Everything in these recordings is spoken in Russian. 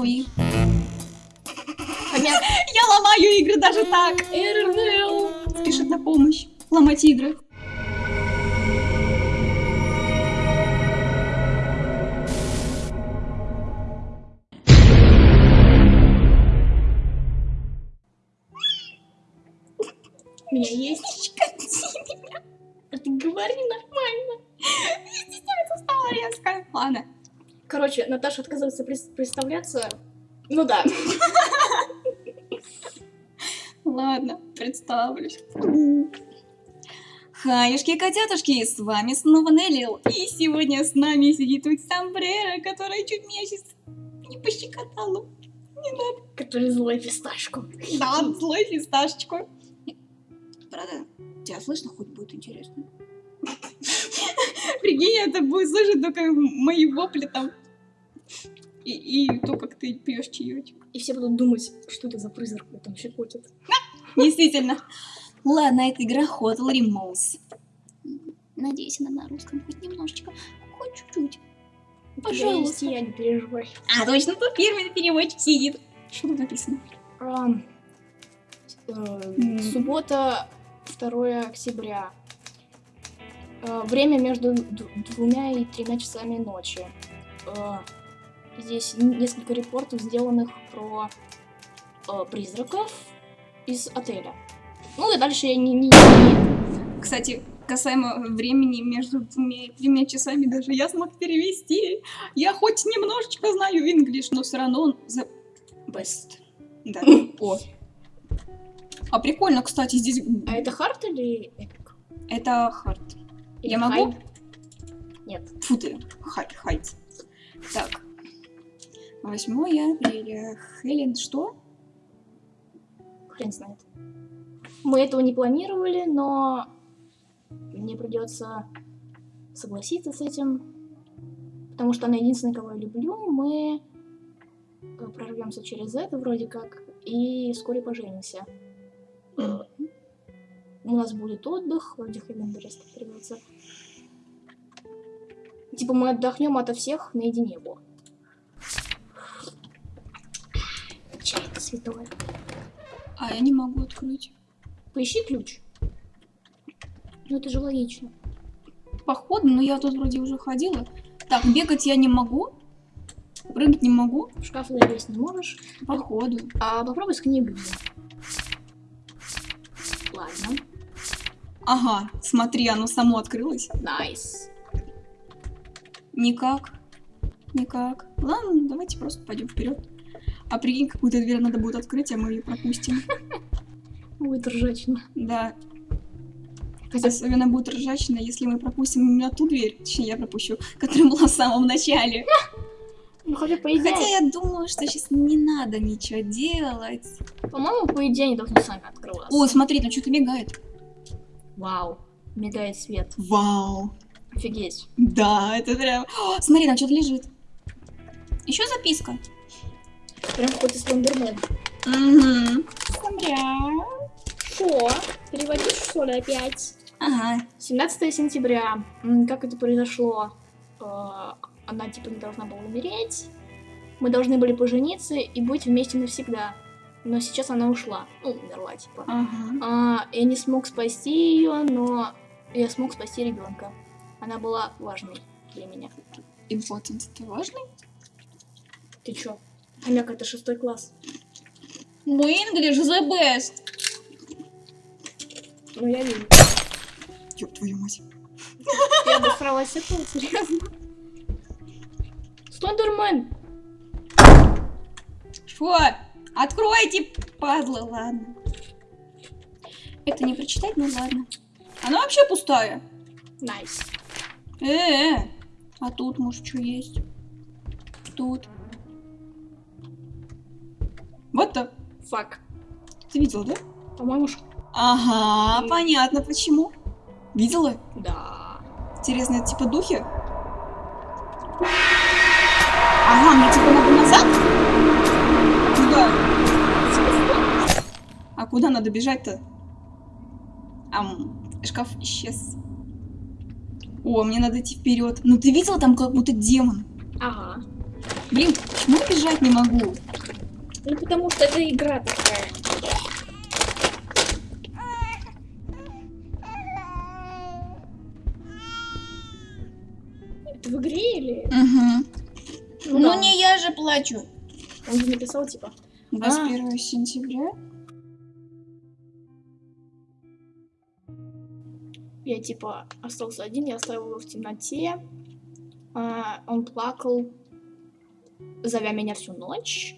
Ой. Хомяк. Я ломаю игры даже так. РРЛ. Спешит на помощь. Ломать игры. У меня есть. А ты говори нормально. Стало резко. Ладно. Короче, Наташа отказывается представляться. Ну да. Ладно, представлюсь. Хаюшки котятушки, с вами снова Неллил. И сегодня с нами сидит тут Самбрера, которая чуть меня сейчас не пощекотала. Который злой фисташку. Да, злой фисташечку. Правда, тебя слышно хоть будет интересно? Прикинь, это будет слышать только мои вопли там. И, и то, как ты пьешь чаечек. И все будут думать, что это за призрак там щекотит. Действительно. Ладно, это игра Hotel Remotes. Надеюсь, она на русском хоть немножечко. Хоть чуть-чуть. Пожалуйста. я, не переживай. А, точно, тут фирменный переводчик сидит. Что тут написано? Э. Суббота, 2 октября. Э, Время между двумя и тремя часами ночи. Э, Здесь несколько репортов, сделанных про э, призраков из отеля. Ну и дальше я не... не- не- Кстати, касаемо времени между двумя и тремя часами, даже я смог перевести. Я хоть немножечко знаю инглиш, но все равно он the best. Да. О. А прикольно, кстати, здесь... А это хард или эпик? Это хард. Или Я могу? Нет. Фу ты, хай, хайт. Так. 8 апреля. Хелен, что? Хрен знает. Мы этого не планировали, но мне придется согласиться с этим, потому что она единственная, кого я люблю. Мы э, прорвемся через это вроде как и вскоре поженимся. У нас будет отдых, вроде Хевендерес переводится. Типа мы отдохнем ото всех наедине, во. Чай-то святое. А я не могу открыть. Поищи ключ. Ну это же логично. Походу, но я тут вроде уже ходила. Так, бегать я не могу. Прыгать не могу. В шкаф залезть не можешь. Походу. А попробуй с книгой. Ага, смотри, оно само открылось. Nice. Никак. Никак. Ладно, давайте просто пойдем вперед. А прикинь, какую-то дверь надо будет открыть, а мы ее пропустим. Будет ржачно. Да. Хотя Особенно будет ржачно, если мы пропустим именно ту дверь, точнее я пропущу, которая была в самом начале. Ну хотя по идее, Хотя я думаю, что сейчас не надо ничего делать. по-моему, по идее они должны сами открываться. О, смотри, там что-то мигает. Вау. Мигает свет. Вау. Офигеть. Да, это прям... О, смотри, там что-то лежит. Еще записка. Прям какой-то слендермен. Угу. Смотря. Что? Переводишь что ли опять? Ага. 17 сентября. Как это произошло? Э, Она типа не должна была умереть. Мы должны были пожениться и быть вместе навсегда. Но сейчас она ушла. Ну, умерла, типа. Ага. А, я не смог спасти ее, но я смог спасти ребенка. Она была важной для меня. Important, это важно? Ты чё? Хомяк, это шестой класс. Мы English the best. Ну, я вижу. Ёб твою мать. Я обосралась этого, серьезно. Слендермен! Что? Откройте, падла, ладно. Это не прочитать, ну ладно. Она вообще пустая. Nice. Э, -э. а тут, может, что есть? Тут. Вот то. Фак. Ты видел, да? По-моему, ш- Ага, М. понятно почему. Видела? да. Интересно, это типа духи? Ага, мне типа надо назад? Куда? А куда надо бежать-то? Ам, шкаф исчез. О, мне надо идти вперед. Ну ты видела там как будто демон? Ага. Блин, почему бежать не могу? Ну потому что это игра такая. Это в игре или? Угу. Ну, Ну да. не я же плачу. Он же написал типа. 21 сентября. Я типа остался один, я оставил его в темноте. А, он плакал, зовя меня всю ночь.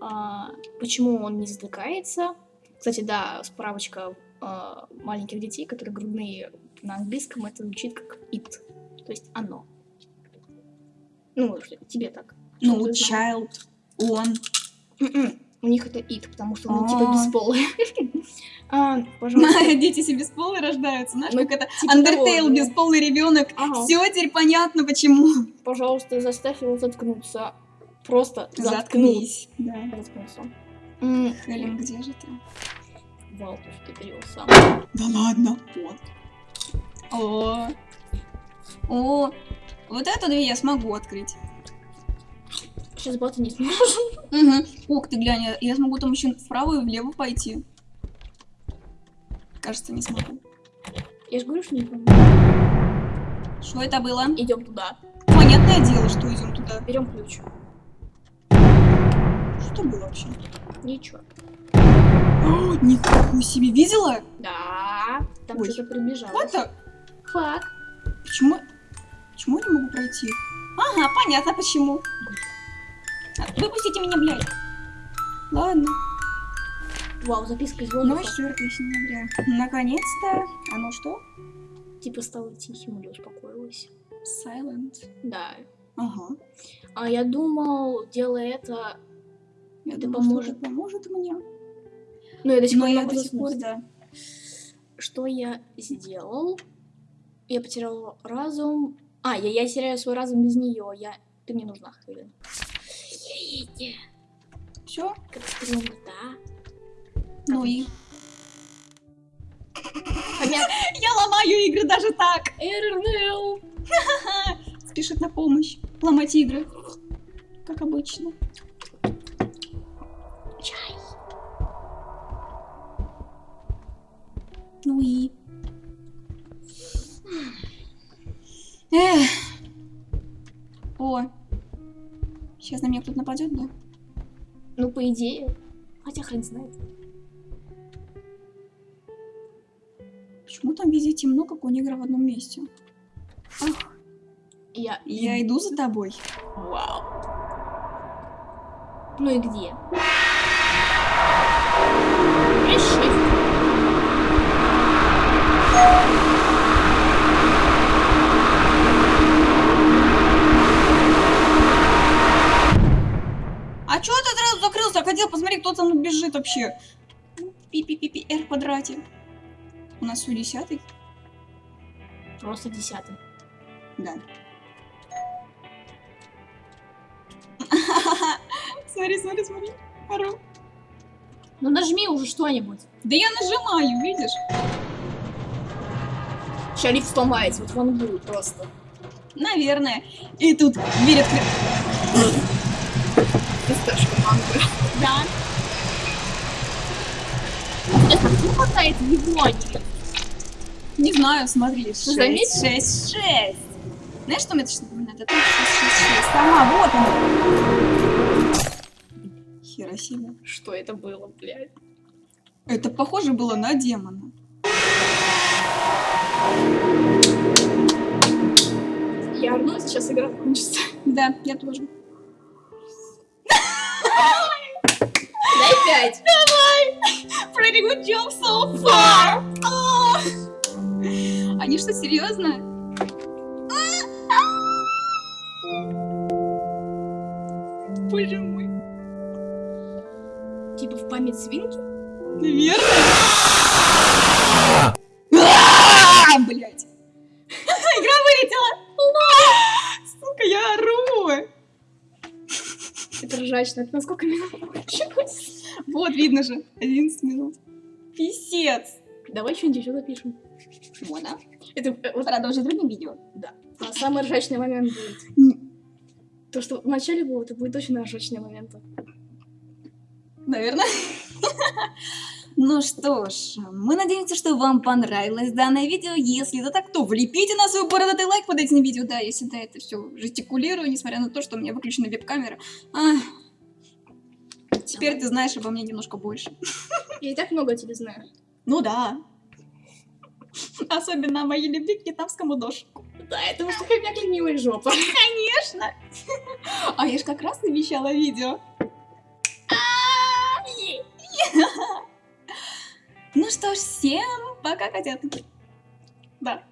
А, почему он не затыкается? Кстати, да, справочка а, маленьких детей, которые грудные на английском, это звучит как it, то есть оно. Ну, тебе так. Ну, child, он. М-м, У них это it, потому что он А. типа бесполый. А, Пожалуйста. Дети себе бесполые рождаются, знаешь, Ну, как это типа Undertale, бесполый ребенок. Все теперь понятно, почему. Пожалуйста, заставь его заткнуться. Просто. Заткнись. Да. Заткнулся. Хелен, где же ты? Вал, то, что ты перевел сам. Да ладно. Вот. О. О. Вот эту дверь я смогу открыть. Сейчас бата не сможешь. Угу. Ух ты, глянь, я, я смогу там еще вправо и влево пойти. Кажется, не смогу. Я же говорю, что не помню. Что это было? Идем туда. Понятное дело, что идем туда. Берем ключ. Что было вообще? Ничего. О, нихуя себе, видела? Да. Там что-то прибежало. Это? Фак. Почему? Почему я не могу пройти? Ага, понятно почему. А, Выпустите меня, блядь. Ладно. Вау, записка из Ну, воздуха. 4 сентября. Наконец-то. Оно что? Типа стало тихим или успокоилось. Silent. Да. Ага. А я думал, делая это... Я Это думала, поможет. это поможет мне. Ну, я до сих пор я до сих пор, да. Что я сделал? Я потерял разум. А, я, я теряю свой разум без нее. Я... Ты мне нужна, Хелен. Едете. Все? Как да? Ну и... Я ломаю игры даже так! РНЛ. Спешит на помощь. Ломать игры. Как обычно. Чай. Ну и... Эх. Сейчас на меня кто-то нападет, да? Ну, по идее. Хотя хрен знает. Почему там везде темно, как у негра в одном месте? Я... Я иду за тобой. Вау. Ну и где? Решив. А чё ты сразу закрылся? Кто там бежит вообще. Пи-пи-пи-пи, R в квадрате. У нас все десятый? Просто десятый. Да. Смотри, смотри, смотри. Ору. Ну нажми уже что-нибудь. Да я нажимаю, видишь? Лифт сломается, вот он будет просто. Наверное. И тут дверь открыта. Да. Это не хватает Японии. Не знаю, смотри. Шесть, заметил? шесть, шесть. Знаешь, что мне сейчас напоминает? Это 666. Ага, вот он. Хиросима. Что это было, блядь? Это похоже было на демона. Я орну, сейчас игра кончится. Да, я тоже. Дай пять. Pretty good job so far. Они что, серьезно? Боже мой. Типа в память свинки? Наверное. Блять. Игра вылетела. Сука, я ору. Это ржачно. Это на сколько минут? Вот, видно же. 11 минут. Писец. Давай что-нибудь еще запишем. Да? Это э, вот Продолжить другим видео. а самый ржачный момент будет. То, что в начале было, это будет очень ожечные моменты. Наверное. Ну что ж, мы надеемся, что вам понравилось данное видео. Если это так, то влепите на свой бородатый лайк под этим видео. Да, я всегда это все жестикулирую, несмотря на то, что у меня выключена веб-камера. А, Теперь ты знаешь обо мне немножко больше. Я и так много о тебе знаю. Ну да. Особенно о моей любви к вьетнамскому дошику. Да, это уж такая мягкая милая жопа. Конечно. А я ж как раз обещала видео. Ну что ж, всем пока, котятки. Да.